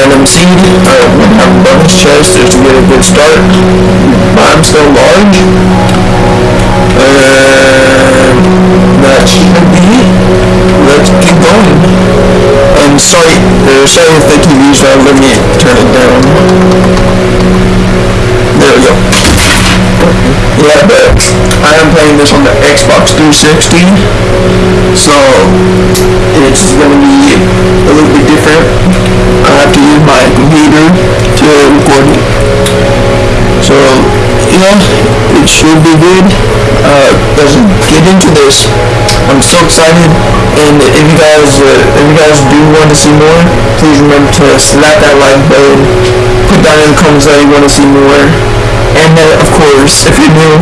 random seed. Have a bonus chest just to get a good start. I'm still large. And that should be it. Let's keep going. And sorry, uh, sorry if the TV's loud. Let me turn it down. There we go. Yeah, but I am playing this on the Xbox 360, so it's gonna be a little bit different. I have to use my computer to record it. So, yeah, it should be good. Uh, let's get into this. I'm so excited, and if you guys, uh, if you guys do want to see more, please remember to slap that like button. Put down in the comments that you want to see more. And then, of course, if you're new,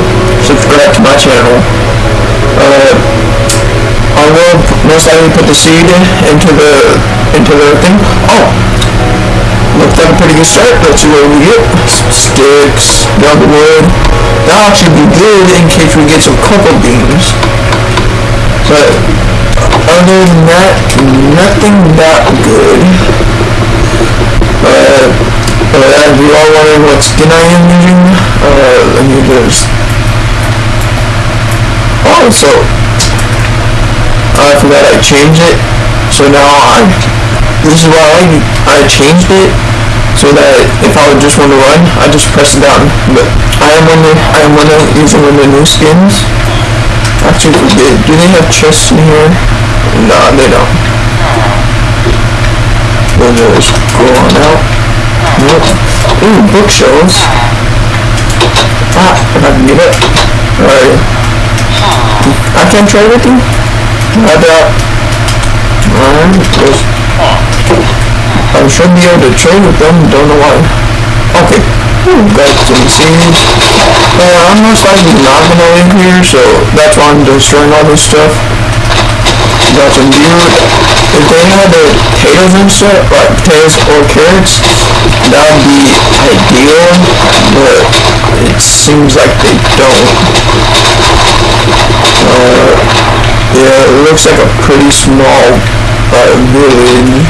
subscribe to my channel. Uh, I will most likely put the seed into the into the thing. Oh, looks like a pretty good start. Let's see what we get. Some sticks, double wood. That'll actually be good in case we get some cocoa beans. But other than that, nothing that good. Uh, you all wondering what skin I am using, uh, let me just... Oh, so... I forgot I changed it. So now I... This is why I, I changed it. So that if I would just want to run, I just press it down. But I am one I am one of using one of the new skins. Actually. Do they have chests in here? Nah, they don't. We'll just go on out. Ooh, bookshelves. Ah, if I can get it. Alright. I can't trade with you? I doubt. Alright, just... I should be able to trade with them, don't know why. Okay. Got some seeds. Uh, I'm most likely not gonna live here, so that's why I'm destroying all this stuff. Got some beer. If they had the potatoes stuff, like potatoes or carrots, that would be ideal, but it seems like they don't. Uh, yeah, it looks like a pretty small uh, village.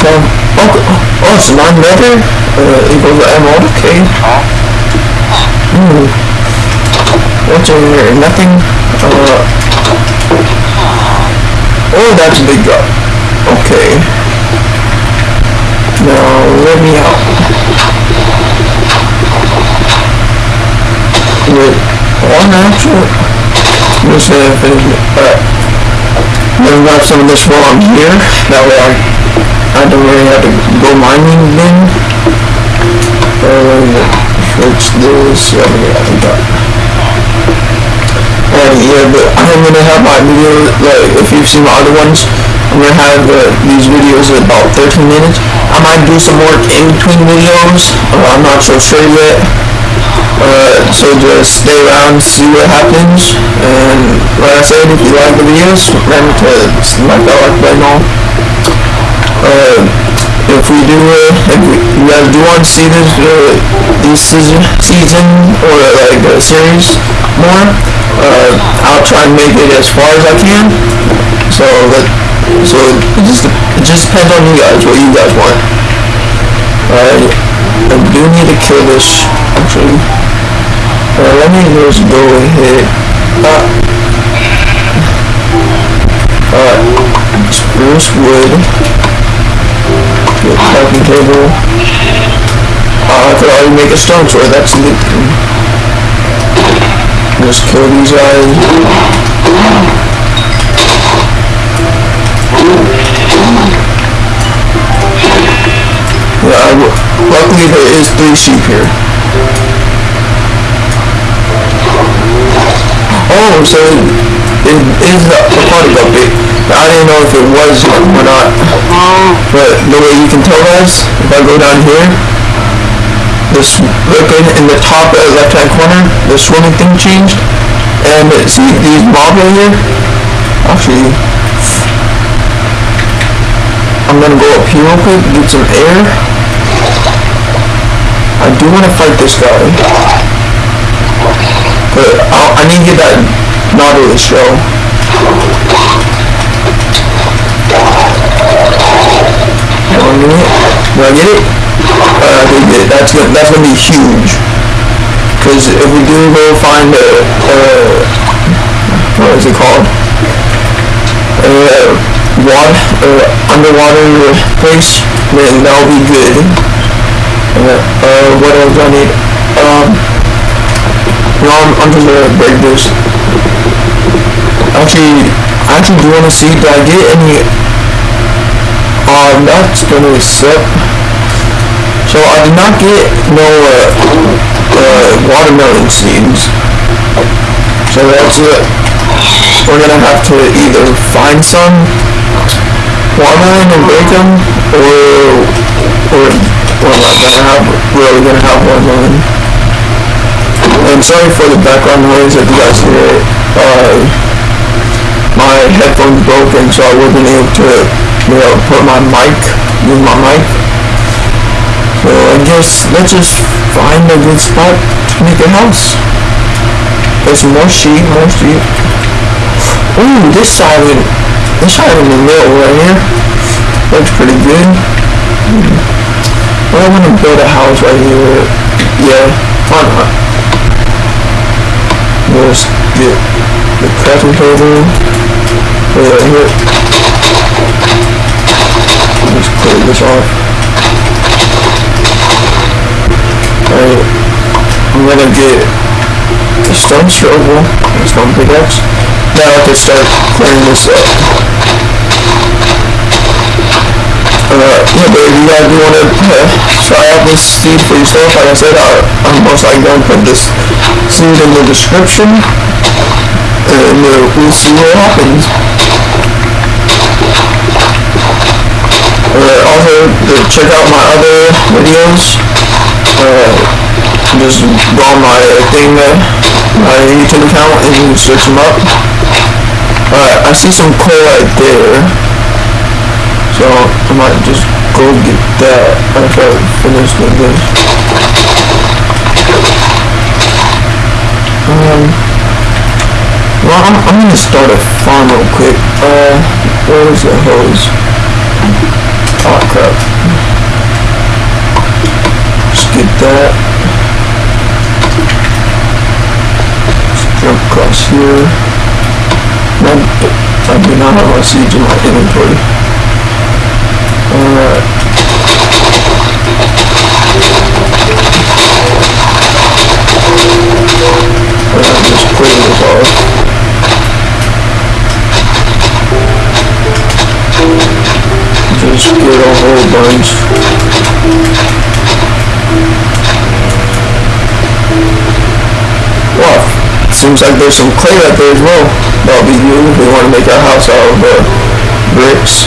Um, oh, oh, it's nine letter? Uh, equals the emerald, okay. Hmm. What's in here? Nothing? Uh, oh, that's a big drop. Okay. Now, let me out. Wait, one see if it, alright. Let me grab some of this while I'm here. That way I, I don't really have to go mining then. Um, switch this, yeah, I got yeah, but I'm gonna have my video, like, if you've seen my other ones, I'm gonna have uh, these videos about 13 minutes. I might do some work in between videos, uh, I'm not so sure yet. Uh, so just stay around, see what happens, and like I said, if you like the videos, remember to smack that like button on. Uh, if we do, uh, if we, you guys do want to see this, uh, this season, season or like series more, uh, I'll try and make it as far as I can. So that, so it just it just depends on you guys what you guys want. Alright, I do need to kill this actually. Uh, let me just go ahead. Uh, Alright, spruce wood. Get crafting table. Uh, I could already make a stone sword, that's thing. Just kill these guys. Yeah, luckily there is three sheep here. Oh, so it is a aquatic update. I didn't know if it was or not. But the way you can tell guys, if I go down here, this look in, the top left hand corner, the swimming thing changed. And see these mobs right here? Actually, I'm gonna go up here real quick, get some air. I do want to fight this guy. But I'll, I need to get that Nautilus shell. Do I get it? Uh. That's gonna, that's gonna be huge. Cause if we do go find a, uh, what is it called? Uh, water, uh, underwater place, then that'll be good. Uh, uh, what else do I need? Um, no, I'm, I'm just gonna break this. Actually, I actually do wanna see, did I get any, um, that's gonna suck. So I did not get no, uh, uh, watermelon seeds. So that's it. We're gonna have to either find some watermelon and break them, or, or we're not gonna have, really gonna have watermelon. And sorry for the background noise if you guys hear it. Uh, my headphones broken, so I wasn't able to, you know, put my mic, use my mic. So I guess let's just find a good spot to make a house. There's more sheep, more sheep. Ooh, this side, in- this side in the middle right here looks pretty good. Well, I want to build a house right here. Yeah, why not? Let's get the crafting table. Right here. Let's clear this off. Alright, I'm gonna get a stone shovel, a stone pickaxe. Now I can start clearing this up. Uh, yeah, but if you guys do wanna uh, try out this seed for yourself, like I said, I, I'm most likely gonna put this seed in the description, and uh, we'll see what happens. Uh, also, uh, check out my other videos. Uh, just go on my thing, uh, my YouTube account, and you can search them up. Alright, I see some coal right there. So, I might just go get that after I finish with this. Um, well, I'm, I'm gonna start a farm real quick. Uh, where is the hose? Oh crap. Get that. Jump across here. No, I do not have my seeds in my inventory. Alright. Alright, just clear this off. Just get a whole bunch. Well, seems like there's some clay out there as well. That'll be if we want to make our house out of uh, bricks.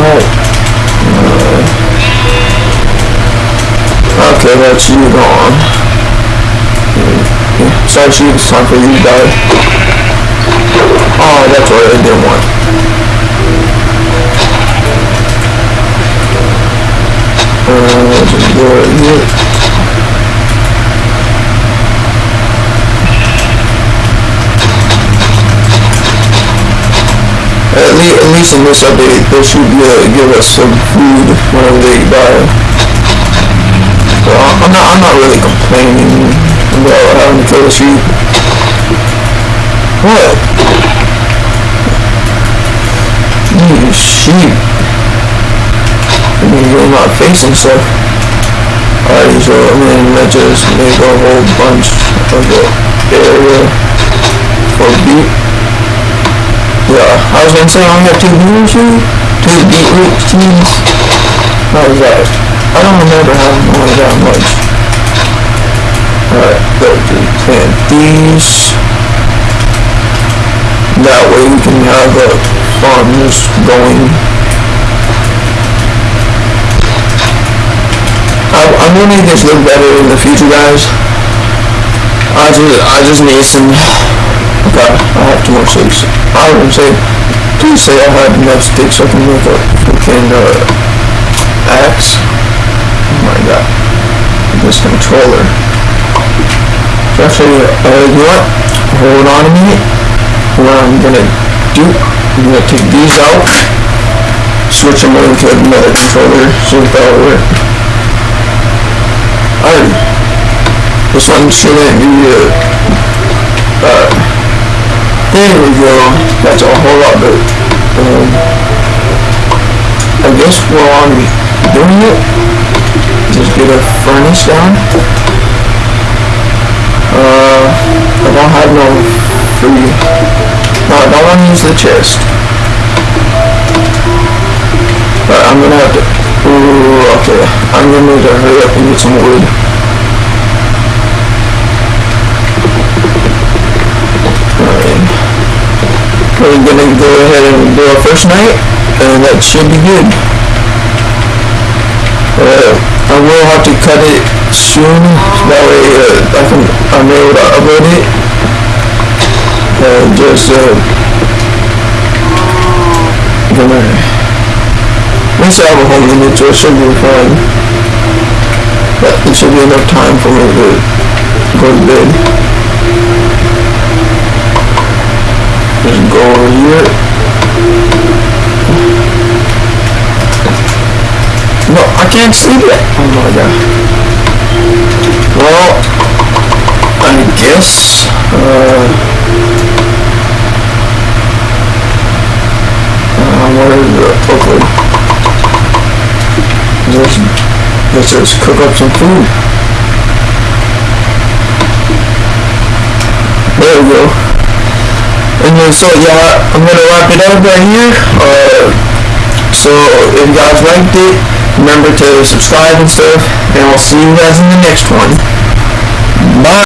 Uh, okay, that's you gone. Sorry, it's time for you to die. Oh, that's what I didn't want. Uh, right. At least, at least in this update, they should be able to give us some food whenever they die. So I'm not, I'm not really complaining about having to kill the sheep. What? These sheep. I mean, you're not facing stuff. Alright, so I mean, let's just make a whole bunch of the area for beet. Yeah, I was gonna say I only have two beetroot seeds. Two beetroot seeds. How was that? I don't remember having only that much. Alright, go to plant these. That way we can have a farm just going. I, I'm gonna make this look better in the future, guys. I just, I just need some. Okay, I have too much sticks. I gonna say, please say I have enough sticks so I can make a freaking uh, axe. Oh my god, this controller. Actually, uh, you know what? Hold on a minute. What I'm gonna do, I'm gonna take these out, switch them over to another controller, see if that'll work. Alright. This one shouldn't be, uh, uh, there we go. That's a whole lot better. Um, I guess while I'm doing it, just get a furnace down. Uh, I don't have no free. I don't want to use the chest. But I'm gonna have to. Ooh, okay. I'm gonna need to hurry up and get some wood. Alright. We're gonna go ahead and do our first night, and that should be good. Uh, I will have to cut it soon, that way uh, I can, I'm able to upload it. Uh, just, uh, gonna, least I have a home limit, so it should be fine. But it should be enough time for me to go to bed. Just go over here. No, I can't sleep yet. Oh my god. Well, I guess, uh, where is the Oakland? Let's, let's just cook up some food. There we go. And then, so yeah, I'm gonna wrap it up right here. Uh, so if you guys liked it, remember to subscribe and stuff, and I'll see you guys in the next one.